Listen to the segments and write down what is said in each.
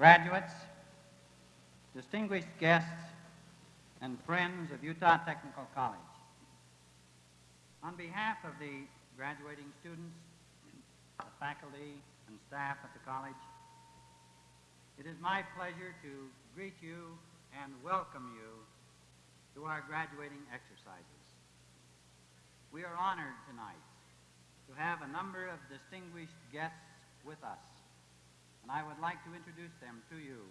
graduates, distinguished guests, and friends of Utah Technical College. On behalf of the graduating students, the faculty, and staff at the college, it is my pleasure to greet you and welcome you to our graduating exercises. We are honored tonight to have a number of distinguished guests with us, and I would like to introduce them to you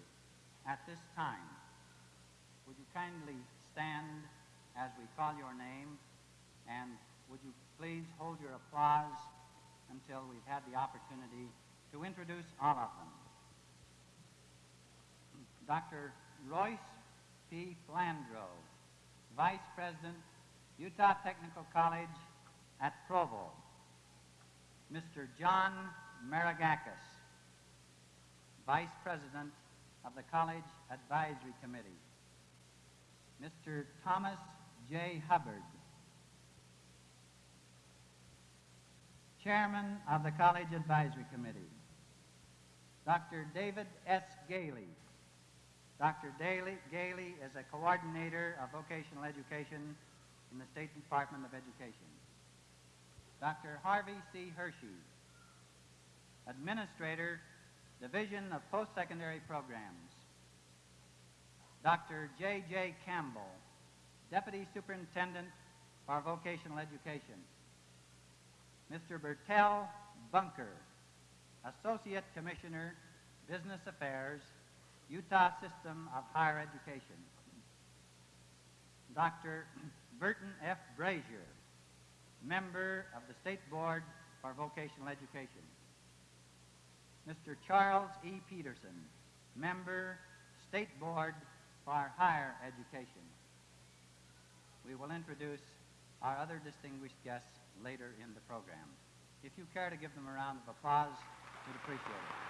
at this time. Would you kindly stand as we call your name, and would you please hold your applause until we've had the opportunity to introduce all of them. Dr. Royce P. Flandro, Vice President, Utah Technical College at Provo. Mr. John Maragakis, Vice President of the College Advisory Committee. Mr. Thomas J. Hubbard, Chairman of the College Advisory Committee. Dr. David S. Gailey. Dr. Daly, Gailey is a coordinator of vocational education in the State Department of Education. Dr. Harvey C. Hershey, Administrator, Division of Post-Secondary Programs. Dr. J.J. Campbell, Deputy Superintendent for Vocational Education. Mr. Bertel Bunker, Associate Commissioner, Business Affairs, Utah System of Higher Education. Dr. Burton F. Brazier, member of the State Board for Vocational Education. Mr. Charles E. Peterson, member, State Board for Higher Education. We will introduce our other distinguished guests later in the program. If you care to give them a round of applause, we'd appreciate it.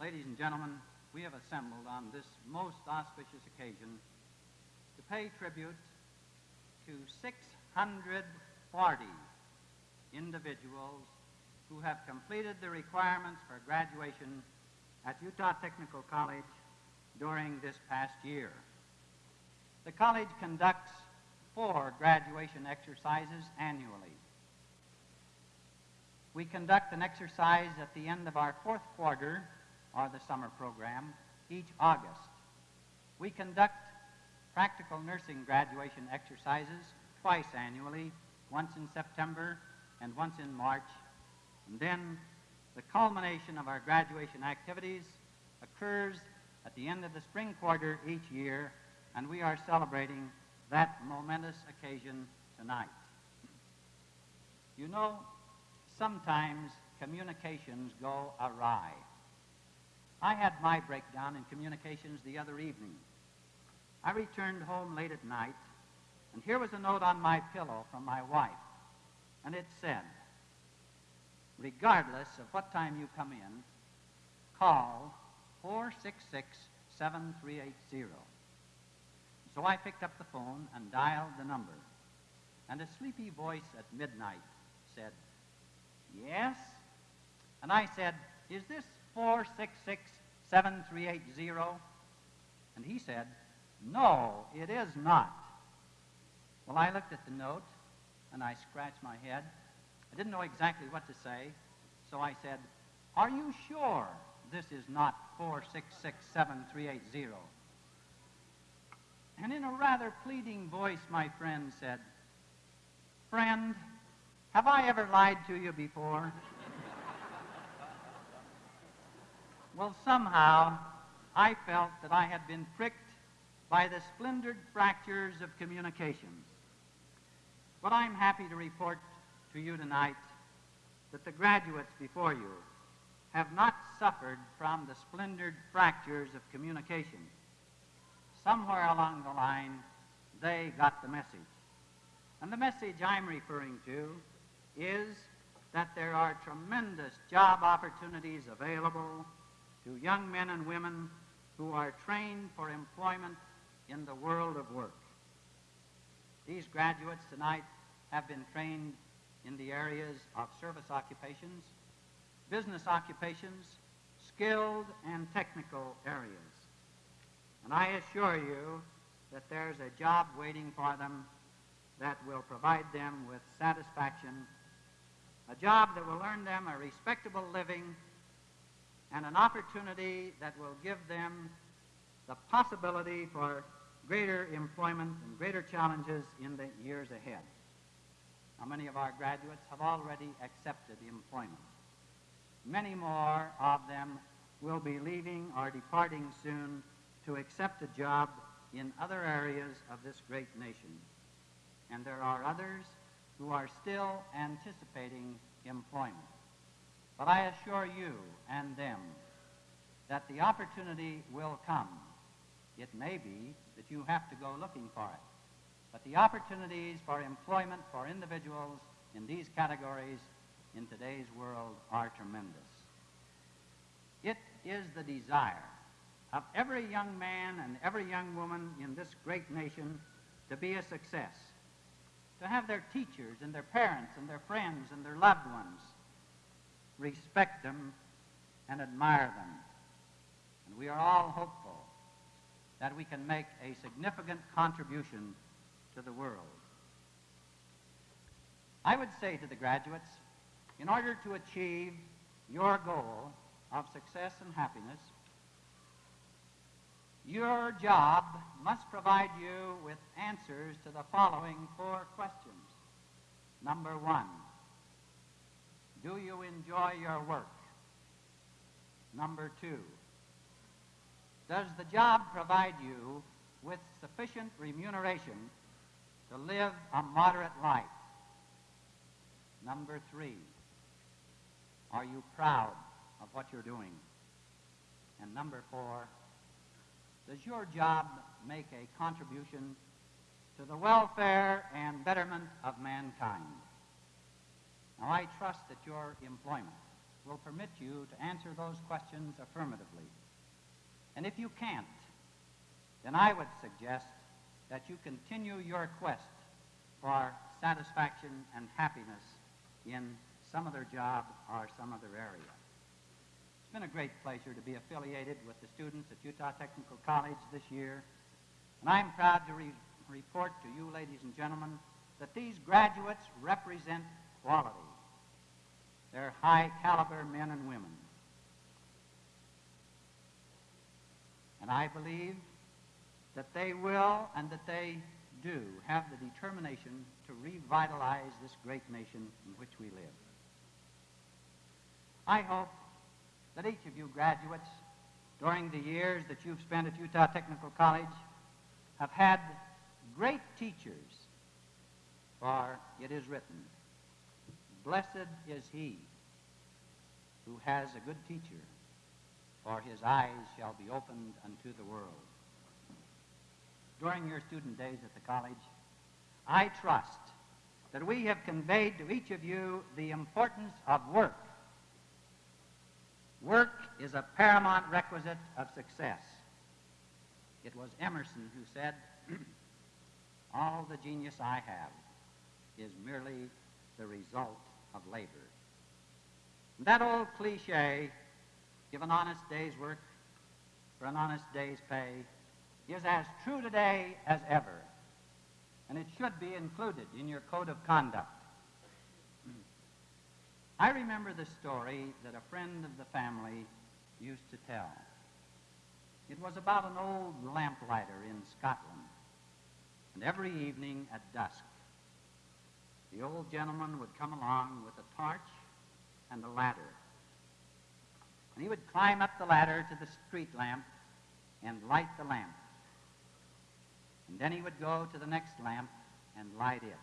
Ladies and gentlemen, we have assembled on this most auspicious occasion to pay tribute to 640 individuals who have completed the requirements for graduation at Utah Technical College during this past year. The college conducts four graduation exercises annually. We conduct an exercise at the end of our fourth quarter, or the summer program, each August. We conduct practical nursing graduation exercises twice annually, once in September and once in March. And then the culmination of our graduation activities occurs at the end of the spring quarter each year, and we are celebrating that momentous occasion tonight. You know, sometimes communications go awry. I had my breakdown in communications the other evening. I returned home late at night, and here was a note on my pillow from my wife, and it said, regardless of what time you come in, call 466 7380. So I picked up the phone and dialed the number. And a sleepy voice at midnight said, Yes? And I said, Is this 466 7380? And he said, No, it is not. Well, I looked at the note and I scratched my head. I didn't know exactly what to say, so I said, Are you sure this is not 4667380. And in a rather pleading voice, my friend said, Friend, have I ever lied to you before? well, somehow I felt that I had been pricked by the splintered fractures of communications. But I'm happy to report to you tonight that the graduates before you have not suffered from the splintered fractures of communication. Somewhere along the line, they got the message. And the message I'm referring to is that there are tremendous job opportunities available to young men and women who are trained for employment in the world of work. These graduates tonight have been trained in the areas of service occupations, business occupations, skilled and technical areas. And I assure you that there's a job waiting for them that will provide them with satisfaction, a job that will earn them a respectable living, and an opportunity that will give them the possibility for greater employment and greater challenges in the years ahead. Now, many of our graduates have already accepted employment. Many more of them will be leaving or departing soon to accept a job in other areas of this great nation. And there are others who are still anticipating employment. But I assure you and them that the opportunity will come. It may be that you have to go looking for it. But the opportunities for employment for individuals in these categories in today's world are tremendous. It is the desire of every young man and every young woman in this great nation to be a success, to have their teachers and their parents and their friends and their loved ones respect them and admire them. And we are all hopeful that we can make a significant contribution to the world. I would say to the graduates, in order to achieve your goal of success and happiness, your job must provide you with answers to the following four questions. Number one, do you enjoy your work? Number two, does the job provide you with sufficient remuneration to live a moderate life? Number three, are you proud of what you're doing? And number four, does your job make a contribution to the welfare and betterment of mankind? Now, I trust that your employment will permit you to answer those questions affirmatively. And if you can't, then I would suggest that you continue your quest for satisfaction and happiness in some other job or some other area. It's been a great pleasure to be affiliated with the students at Utah Technical College this year, and I'm proud to re report to you, ladies and gentlemen, that these graduates represent quality. They're high caliber men and women. And I believe that they will and that they do have the determination to revitalize this great nation in which we live. I hope that each of you graduates, during the years that you've spent at Utah Technical College, have had great teachers, for it is written, Blessed is he who has a good teacher, for his eyes shall be opened unto the world. During your student days at the college, I trust that we have conveyed to each of you the importance of work Work is a paramount requisite of success. It was Emerson who said, All the genius I have is merely the result of labor. That old cliche, give an honest day's work for an honest day's pay, is as true today as ever, and it should be included in your code of conduct. Hmm. I remember the story that a friend of the family used to tell. It was about an old lamplighter in Scotland. And every evening at dusk, the old gentleman would come along with a torch and a ladder. And he would climb up the ladder to the street lamp and light the lamp. And then he would go to the next lamp and light it.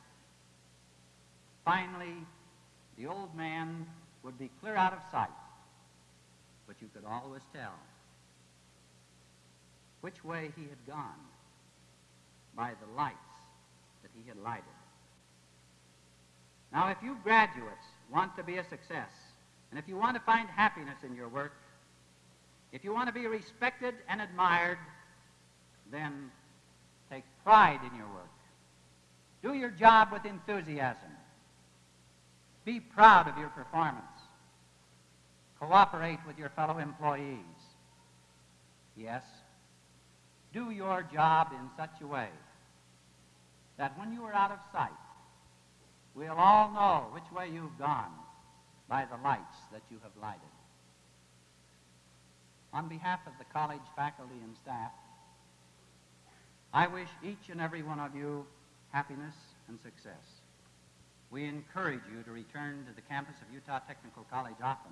Finally, the old man would be clear out of sight, but you could always tell which way he had gone by the lights that he had lighted. Now, if you graduates want to be a success, and if you want to find happiness in your work, if you want to be respected and admired, then take pride in your work. Do your job with enthusiasm. Be proud of your performance. Cooperate with your fellow employees. Yes, do your job in such a way that when you are out of sight, we'll all know which way you've gone by the lights that you have lighted. On behalf of the college faculty and staff, I wish each and every one of you happiness and success. We encourage you to return to the campus of Utah Technical College often.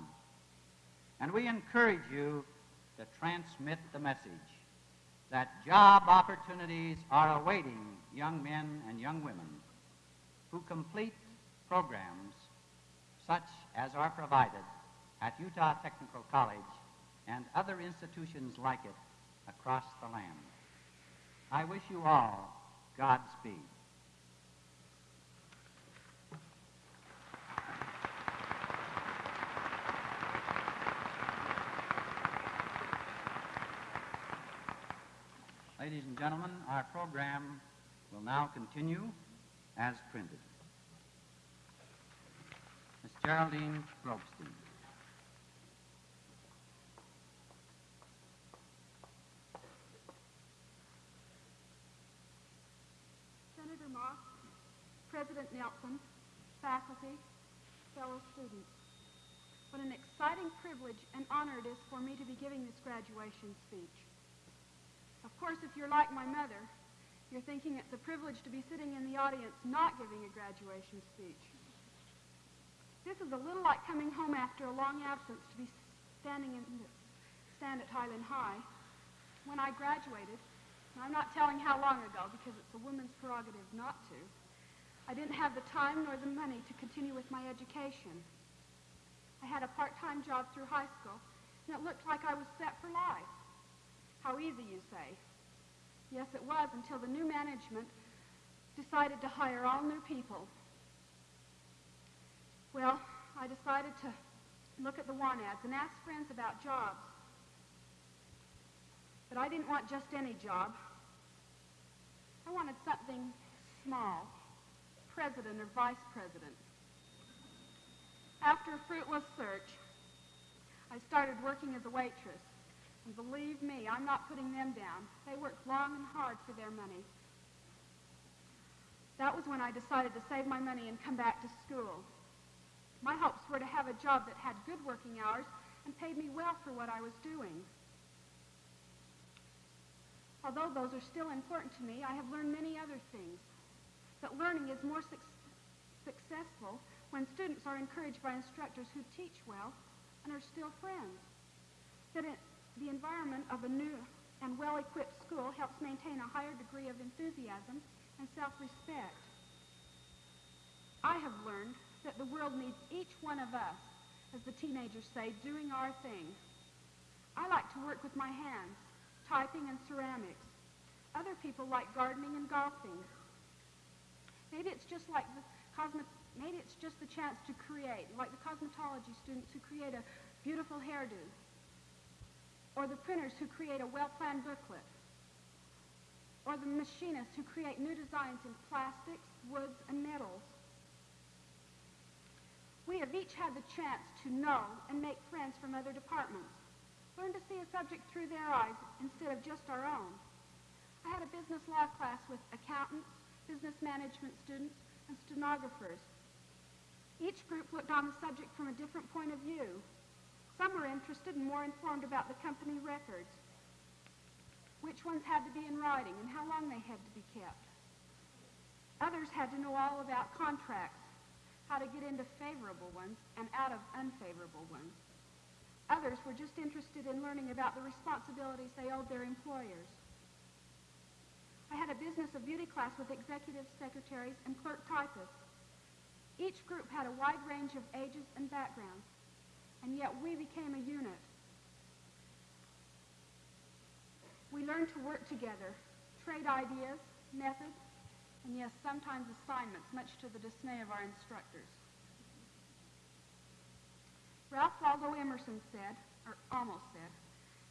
And we encourage you to transmit the message that job opportunities are awaiting young men and young women who complete programs such as are provided at Utah Technical College and other institutions like it across the land. I wish you all Godspeed. Ladies and gentlemen, our program will now continue as printed. Geraldine Grobstein. Senator Moss, President Nelson, faculty, fellow students. What an exciting privilege and honor it is for me to be giving this graduation speech. Of course, if you're like my mother, you're thinking it's a privilege to be sitting in the audience not giving a graduation speech. This is a little like coming home after a long absence to be standing in the stand at Highland High. When I graduated, and I'm not telling how long ago because it's a woman's prerogative not to, I didn't have the time nor the money to continue with my education. I had a part-time job through high school, and it looked like I was set for life. How easy, you say. Yes, it was until the new management decided to hire all new people. Well, I decided to look at the want ads and ask friends about jobs. But I didn't want just any job. I wanted something small, president or vice president. After a fruitless search, I started working as a waitress. And believe me, I'm not putting them down. They worked long and hard for their money. That was when I decided to save my money and come back to school. My hopes were to have a job that had good working hours and paid me well for what I was doing. Although those are still important to me, I have learned many other things. That learning is more suc successful when students are encouraged by instructors who teach well and are still friends. That it, the environment of a new and well-equipped school helps maintain a higher degree of enthusiasm and self-respect. I have learned that the world needs each one of us, as the teenagers say, doing our thing. I like to work with my hands, typing and ceramics. Other people like gardening and golfing. Maybe it's just like the cosmet maybe it's just the chance to create, like the cosmetology students who create a beautiful hairdo or the printers who create a well-planned booklet, or the machinists who create new designs in plastics, woods, and metals. We have each had the chance to know and make friends from other departments, learn to see a subject through their eyes instead of just our own. I had a business law class with accountants, business management students, and stenographers. Each group looked on the subject from a different point of view, some were interested and more informed about the company records, which ones had to be in writing and how long they had to be kept. Others had to know all about contracts, how to get into favorable ones and out of unfavorable ones. Others were just interested in learning about the responsibilities they owed their employers. I had a business of beauty class with executive secretaries and clerk typists. Each group had a wide range of ages and backgrounds and yet we became a unit. We learned to work together, trade ideas, methods, and yes, sometimes assignments, much to the dismay of our instructors. Ralph Waldo Emerson said, or almost said,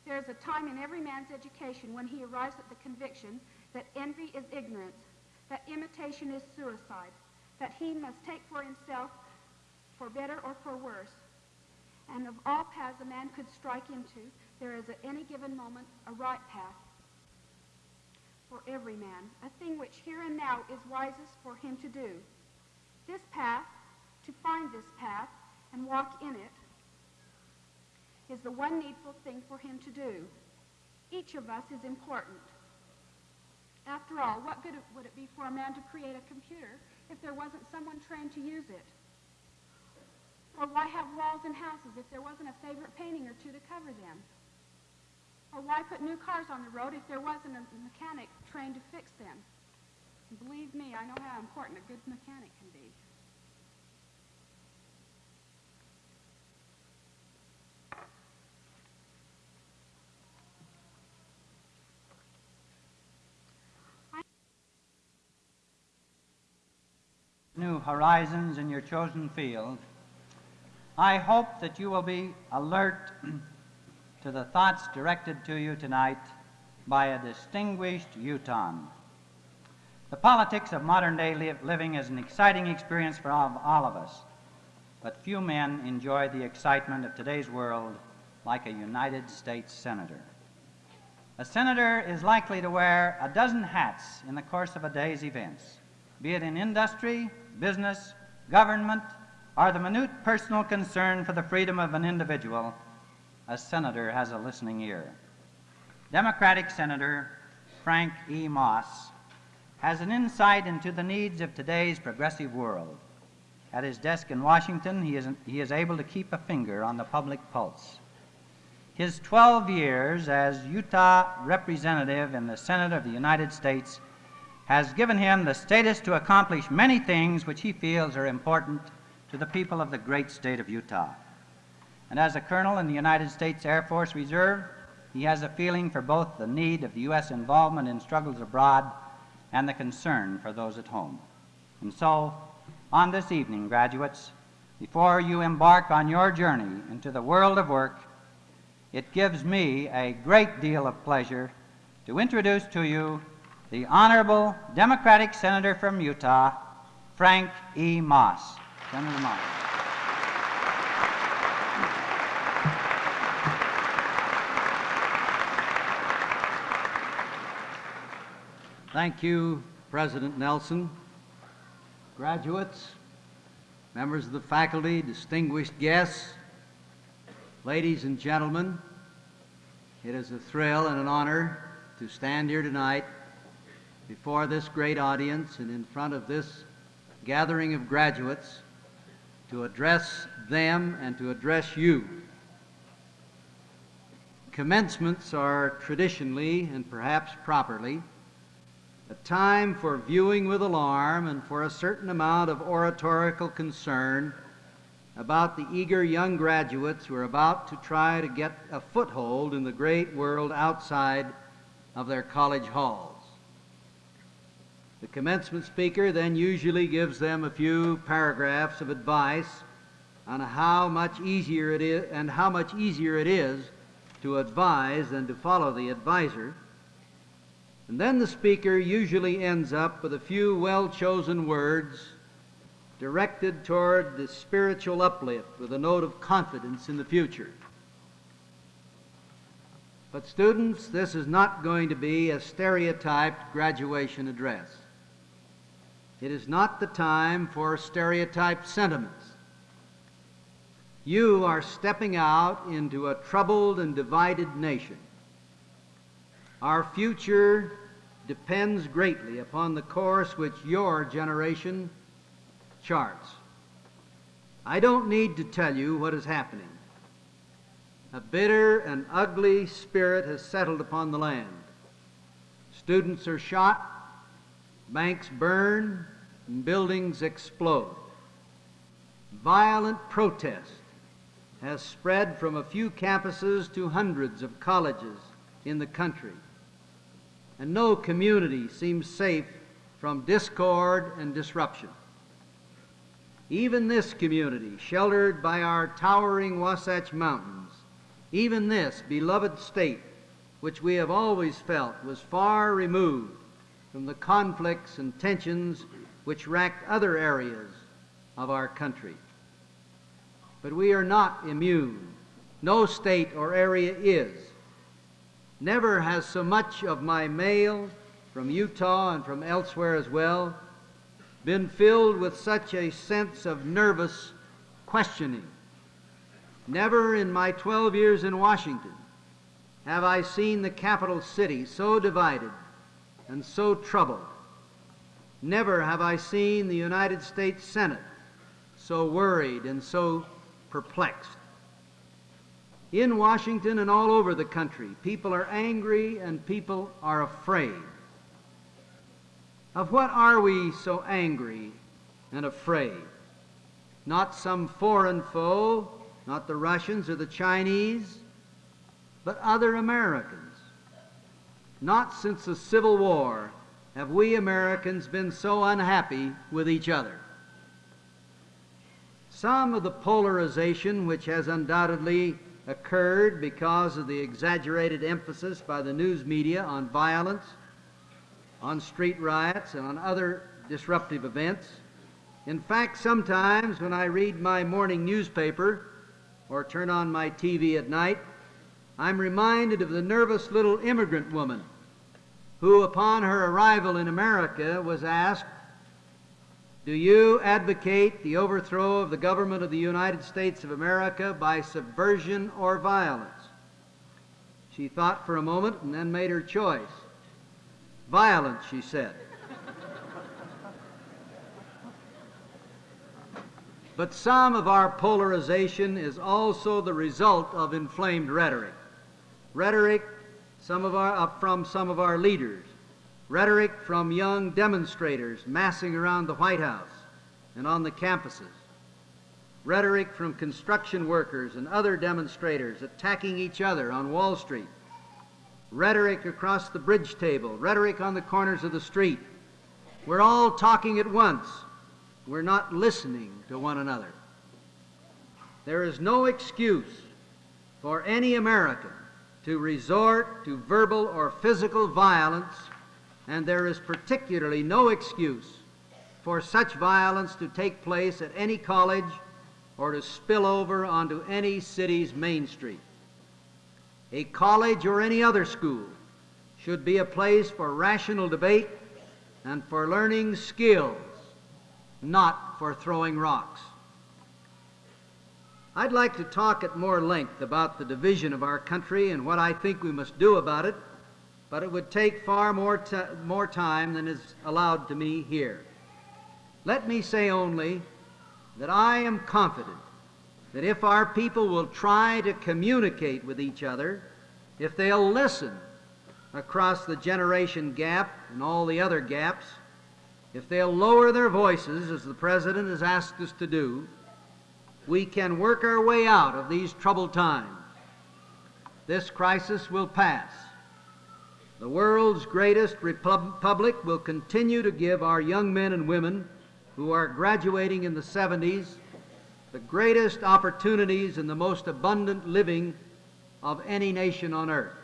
there is a time in every man's education when he arrives at the conviction that envy is ignorance, that imitation is suicide, that he must take for himself, for better or for worse. And of all paths a man could strike into, there is at any given moment a right path for every man, a thing which here and now is wisest for him to do. This path, to find this path and walk in it, is the one needful thing for him to do. Each of us is important. After all, what good would it be for a man to create a computer if there wasn't someone trained to use it? Or why have walls and houses if there wasn't a favorite painting or two to cover them? Or why put new cars on the road if there wasn't a mechanic trained to fix them? And believe me, I know how important a good mechanic can be. New horizons in your chosen field. I hope that you will be alert to the thoughts directed to you tonight by a distinguished Utahn. The politics of modern day li- living is an exciting experience for all, all of us, but few men enjoy the excitement of today's world like a United States Senator. A senator is likely to wear a dozen hats in the course of a day's events, be it in industry, business, government, or the minute personal concern for the freedom of an individual. A senator has a listening ear. Democratic Senator Frank E. Moss has an insight into the needs of today's progressive world. At his desk in Washington, he is, he is able to keep a finger on the public pulse. His 12 years as Utah representative in the Senate of the United States has given him the status to accomplish many things which he feels are important to the people of the great state of Utah. And as a colonel in the United States Air Force Reserve, he has a feeling for both the need of the U.S. involvement in struggles abroad and the concern for those at home. And so, on this evening, graduates, before you embark on your journey into the world of work, it gives me a great deal of pleasure to introduce to you the Honorable Democratic Senator from Utah, Frank E. Moss. Senator Moss. Thank you, President Nelson. Graduates, members of the faculty, distinguished guests, ladies and gentlemen, it is a thrill and an honor to stand here tonight before this great audience and in front of this gathering of graduates to address them and to address you. Commencements are traditionally and perhaps properly a time for viewing with alarm and for a certain amount of oratorical concern about the eager young graduates who are about to try to get a foothold in the great world outside of their college halls. The commencement speaker then usually gives them a few paragraphs of advice on how much easier it is and how much easier it is to advise than to follow the advisor. And then the speaker usually ends up with a few well chosen words directed toward the spiritual uplift with a note of confidence in the future. But, students, this is not going to be a stereotyped graduation address. It is not the time for stereotyped sentiments. You are stepping out into a troubled and divided nation. Our future depends greatly upon the course which your generation charts. I don't need to tell you what is happening. A bitter and ugly spirit has settled upon the land. Students are shot, banks burn, and buildings explode. Violent protest has spread from a few campuses to hundreds of colleges in the country. And no community seems safe from discord and disruption. Even this community, sheltered by our towering Wasatch Mountains, even this beloved state, which we have always felt was far removed from the conflicts and tensions which racked other areas of our country. But we are not immune. No state or area is. Never has so much of my mail from Utah and from elsewhere as well been filled with such a sense of nervous questioning. Never in my 12 years in Washington have I seen the capital city so divided and so troubled. Never have I seen the United States Senate so worried and so perplexed. In Washington and all over the country, people are angry and people are afraid. Of what are we so angry and afraid? Not some foreign foe, not the Russians or the Chinese, but other Americans. Not since the Civil War have we Americans been so unhappy with each other. Some of the polarization which has undoubtedly occurred because of the exaggerated emphasis by the news media on violence, on street riots, and on other disruptive events. In fact, sometimes when I read my morning newspaper or turn on my TV at night, I'm reminded of the nervous little immigrant woman who, upon her arrival in America, was asked, Do you advocate the overthrow of the government of the United States of America by subversion or violence? She thought for a moment and then made her choice. Violence, she said. But some of our polarization is also the result of inflamed rhetoric rhetoric some of our, uh, from some of our leaders, rhetoric from young demonstrators massing around the White House and on the campuses, rhetoric from construction workers and other demonstrators attacking each other on Wall Street, rhetoric across the bridge table, rhetoric on the corners of the street. We're all talking at once. We're not listening to one another. There is no excuse for any American to resort to verbal or physical violence, and there is particularly no excuse for such violence to take place at any college or to spill over onto any city's main street. A college or any other school should be a place for rational debate and for learning skills, not for throwing rocks. I'd like to talk at more length about the division of our country and what I think we must do about it, but it would take far more, more time than is allowed to me here. Let me say only that I am confident that if our people will try to communicate with each other, if they'll listen across the generation gap and all the other gaps, if they'll lower their voices, as the President has asked us to do, we can work our way out of these troubled times. This crisis will pass. The world's greatest republic will continue to give our young men and women who are graduating in the 70s the greatest opportunities and the most abundant living of any nation on earth.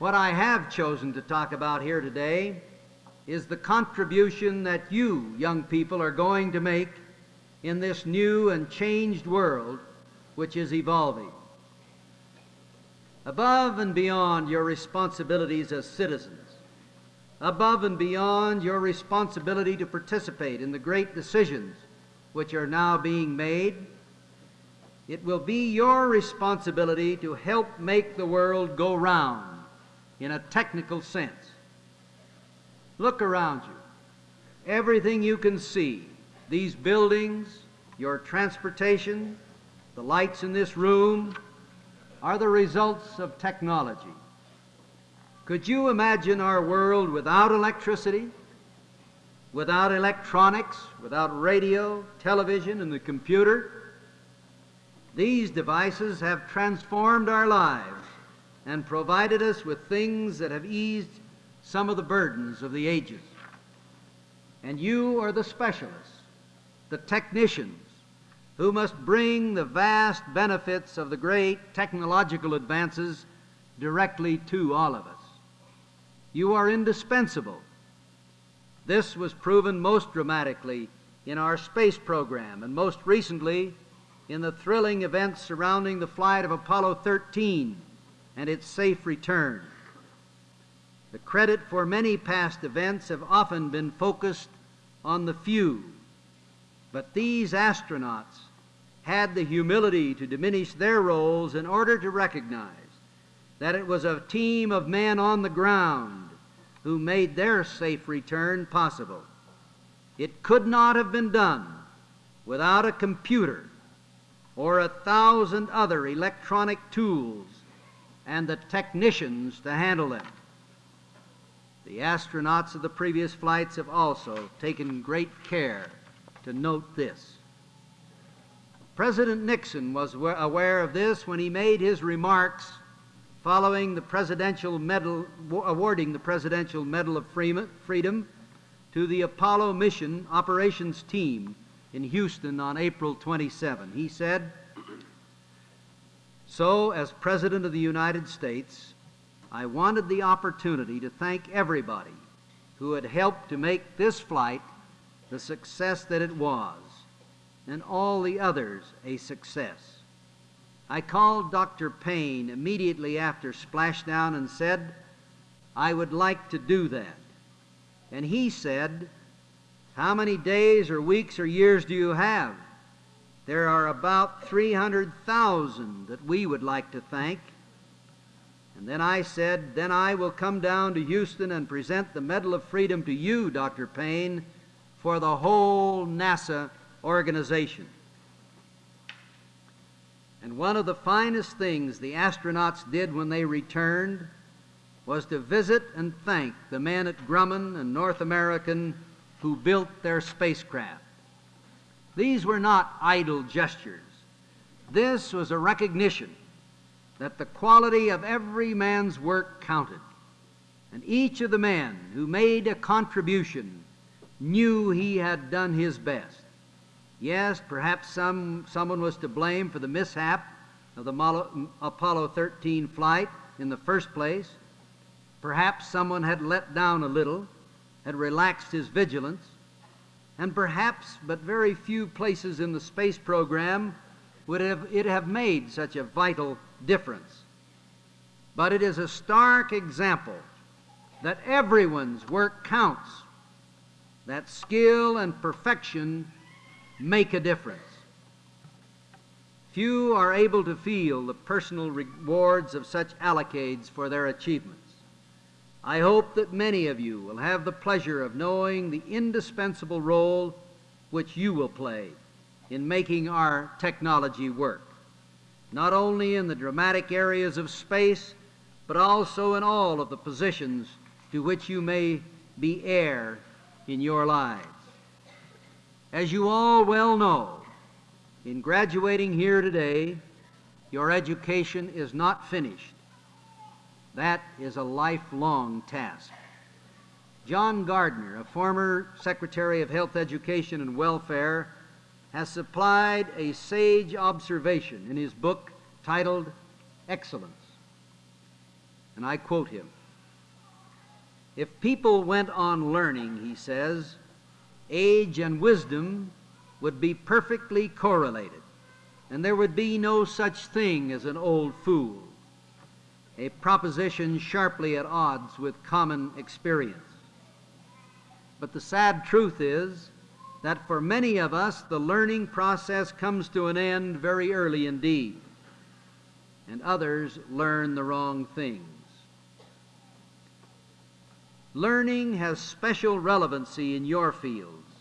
What I have chosen to talk about here today is the contribution that you, young people, are going to make in this new and changed world which is evolving. Above and beyond your responsibilities as citizens, above and beyond your responsibility to participate in the great decisions which are now being made, it will be your responsibility to help make the world go round in a technical sense. Look around you. Everything you can see these buildings, your transportation, the lights in this room are the results of technology. Could you imagine our world without electricity, without electronics, without radio, television, and the computer? These devices have transformed our lives and provided us with things that have eased some of the burdens of the ages. And you are the specialists the technicians who must bring the vast benefits of the great technological advances directly to all of us. You are indispensable. This was proven most dramatically in our space program and most recently in the thrilling events surrounding the flight of Apollo 13 and its safe return. The credit for many past events have often been focused on the few, but these astronauts had the humility to diminish their roles in order to recognize that it was a team of men on the ground who made their safe return possible. It could not have been done without a computer or a thousand other electronic tools and the technicians to handle them. The astronauts of the previous flights have also taken great care to note this. President Nixon was aware of this when he made his remarks following the presidential medal awarding the presidential medal of freedom to the Apollo mission operations team in Houston on April 27. He said, "So as president of the United States, I wanted the opportunity to thank everybody who had helped to make this flight the success that it was and all the others a success. I called Dr. Paine immediately after splashdown and said, I would like to do that. And he said, How many days or weeks or years do you have? There are about 300,000 that we would like to thank. And then I said, Then I will come down to Houston and present the Medal of Freedom to you, Dr. Paine, for the whole NASA organization. And one of the finest things the astronauts did when they returned was to visit and thank the men at Grumman and North American who built their spacecraft. These were not idle gestures. This was a recognition that the quality of every man's work counted. And each of the men who made a contribution knew he had done his best. Yes, perhaps some, someone was to blame for the mishap of the Apollo 13 flight in the first place. Perhaps someone had let down a little, had relaxed his vigilance, and perhaps but very few places in the space program would have, it have made such a vital difference. But it is a stark example that everyone's work counts, that skill and perfection make a difference. Few are able to feel the personal rewards of such accolades for their achievements. I hope that many of you will have the pleasure of knowing the indispensable role which you will play in making our technology work, not only in the dramatic areas of space, but also in all of the positions to which you may be heir in your lives. As you all well know, in graduating here today, your education is not finished. That is a lifelong task. John Gardner, a former Secretary of Health, Education, and Welfare, has supplied a sage observation in his book titled Excellence. And I quote him If people went on learning, he says, age and wisdom would be perfectly correlated, and there would be no such thing as an old fool, a proposition sharply at odds with common experience. But the sad truth is that for many of us, the learning process comes to an end very early indeed, and others learn the wrong things. Learning has special relevancy in your fields.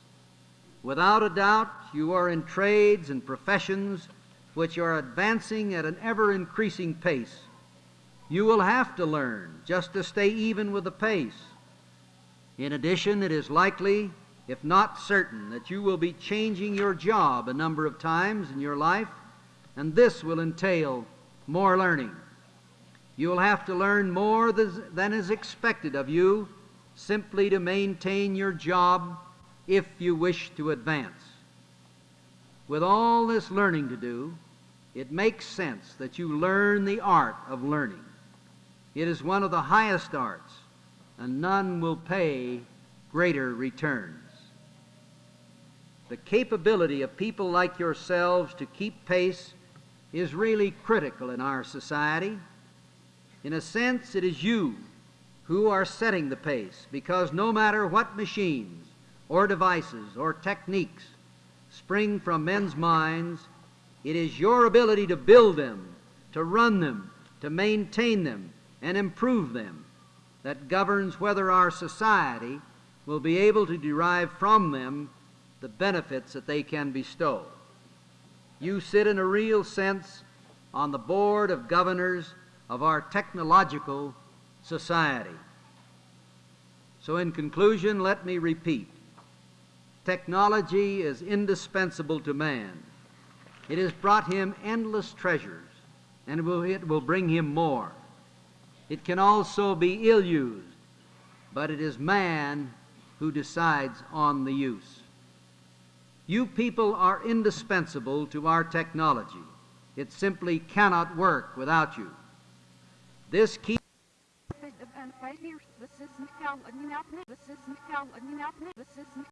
Without a doubt, you are in trades and professions which are advancing at an ever increasing pace. You will have to learn just to stay even with the pace. In addition, it is likely, if not certain, that you will be changing your job a number of times in your life, and this will entail more learning. You will have to learn more than is expected of you simply to maintain your job if you wish to advance. With all this learning to do, it makes sense that you learn the art of learning. It is one of the highest arts and none will pay greater returns. The capability of people like yourselves to keep pace is really critical in our society. In a sense, it is you who are setting the pace because no matter what machines or devices or techniques spring from men's minds, it is your ability to build them, to run them, to maintain them, and improve them that governs whether our society will be able to derive from them the benefits that they can bestow. You sit in a real sense on the board of governors of our technological society. So, in conclusion, let me repeat technology is indispensable to man. It has brought him endless treasures, and it will, it will bring him more. It can also be ill used, but it is man who decides on the use. You people are indispensable to our technology. It simply cannot work without you. This key This is